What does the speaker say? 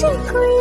Trick or